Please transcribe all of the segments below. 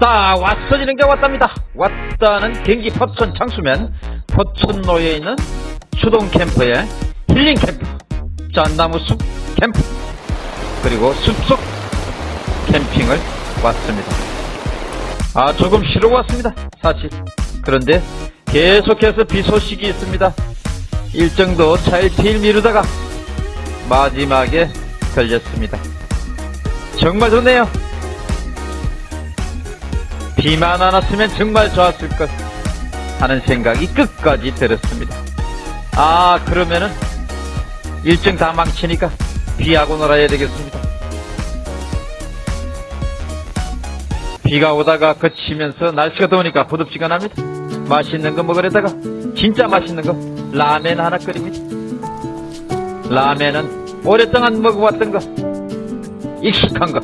왔다 왔어지는 게 왔답니다. 왔다는 경기 포천 장수면 포천로에 있는 추동 캠프의 힐링 캠프 짠나무 숲 캠프 그리고 숲속 캠핑을 왔습니다. 아 조금 쉬러 왔습니다 사실. 그런데 계속해서 비 소식이 있습니다. 일정도 차일피일 미루다가 마지막에 걸렸습니다. 정말 좋네요 비만 안 왔으면 정말 좋았을 것 하는 생각이 끝까지 들었습니다. 아 그러면은 일정 다 망치니까 비하고 놀아야 되겠습니다. 비가 오다가 그치면서 날씨가 더우니까 부덥지가 납니다. 맛있는 거 먹으려다가 진짜 맛있는 거 라멘 하나 끓입니다. 라멘은 오랫동안 먹어왔던 거 익숙한 거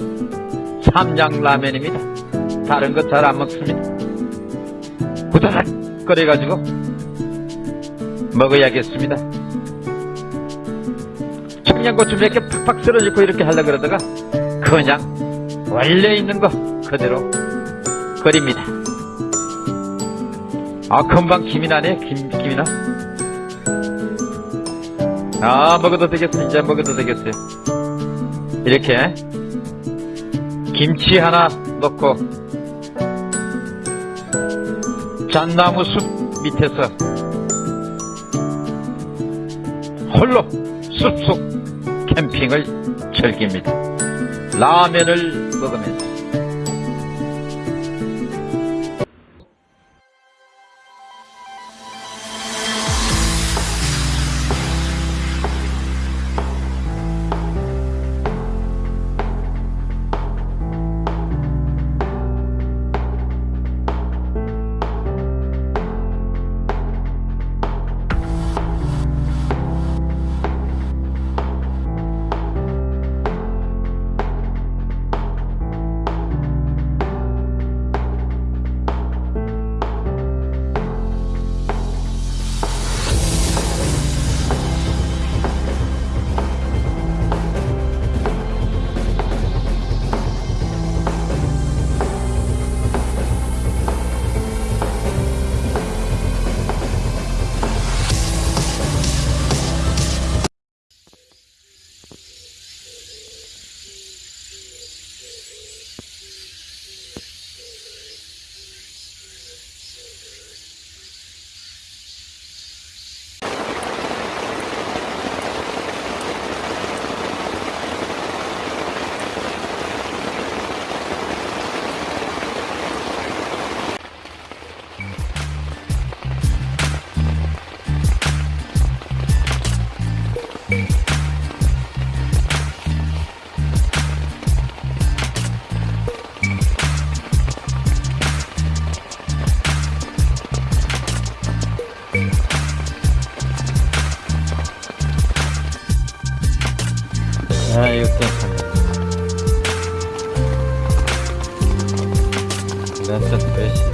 삼양 라멘입니다. 다른 거 잘 안 먹습니다. 후다닥 끓여가지고 먹어야겠습니다. 청양고추 몇 개 팍팍 썰어주고 이렇게 하려고 그러다가 그냥 원래 있는 거 그대로 끓입니다. 아 금방 김이 나네 김, 김이 나. 아 먹어도 되겠어 이제 먹어도 되겠어요. 이렇게 김치 하나 넣고 잣나무 숲 밑에서 홀로 숲속 캠핑을 즐깁니다. 라면을 먹으면서 아 이거 괜찮네. 랜선 배시. 피크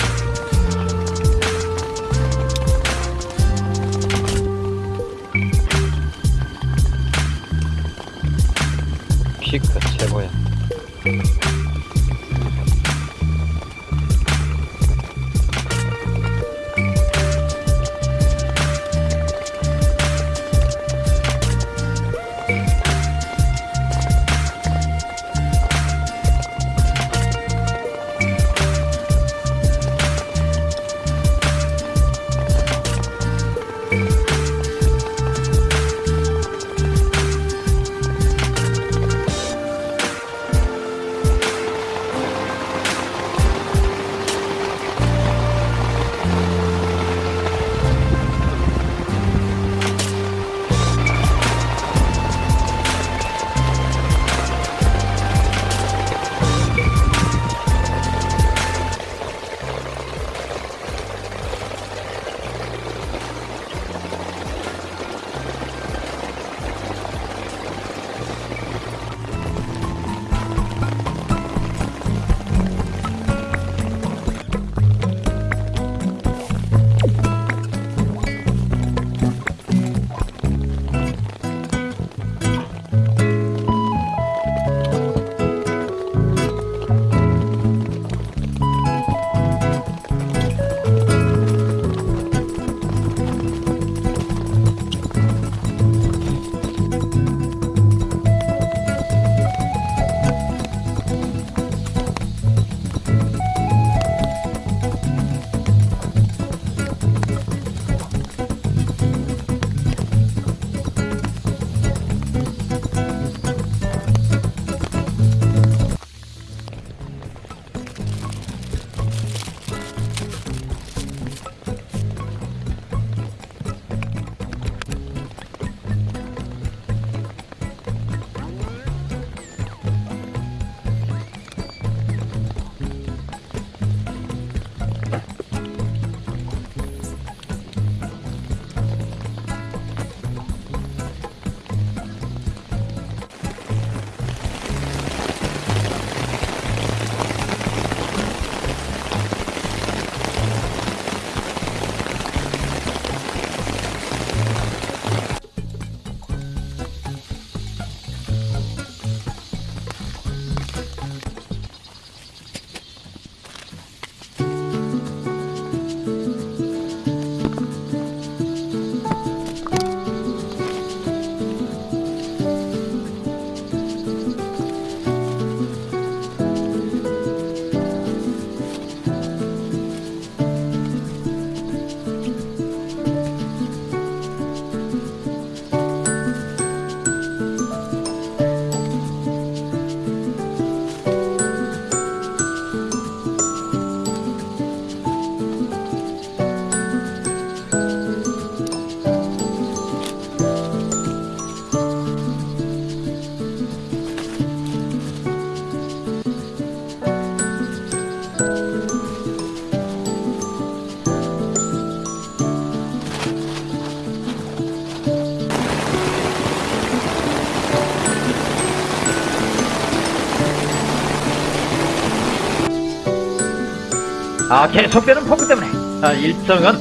아, 계속되는 폭우 때문에 아, 일정은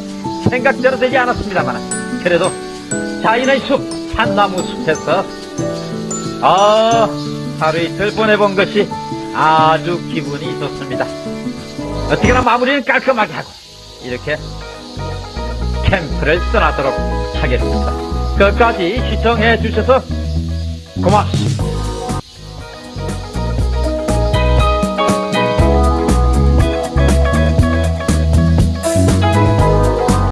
생각대로 되지 않았습니다만 그래도 자연의 숲, 산나무 숲에서 아, 하루 이틀 보내본 것이 아주 기분이 좋습니다. 어떻게나 마무리는 깔끔하게 하고 이렇게 캠프를 떠나도록 하겠습니다. 끝까지 시청해 주셔서 고맙습니다.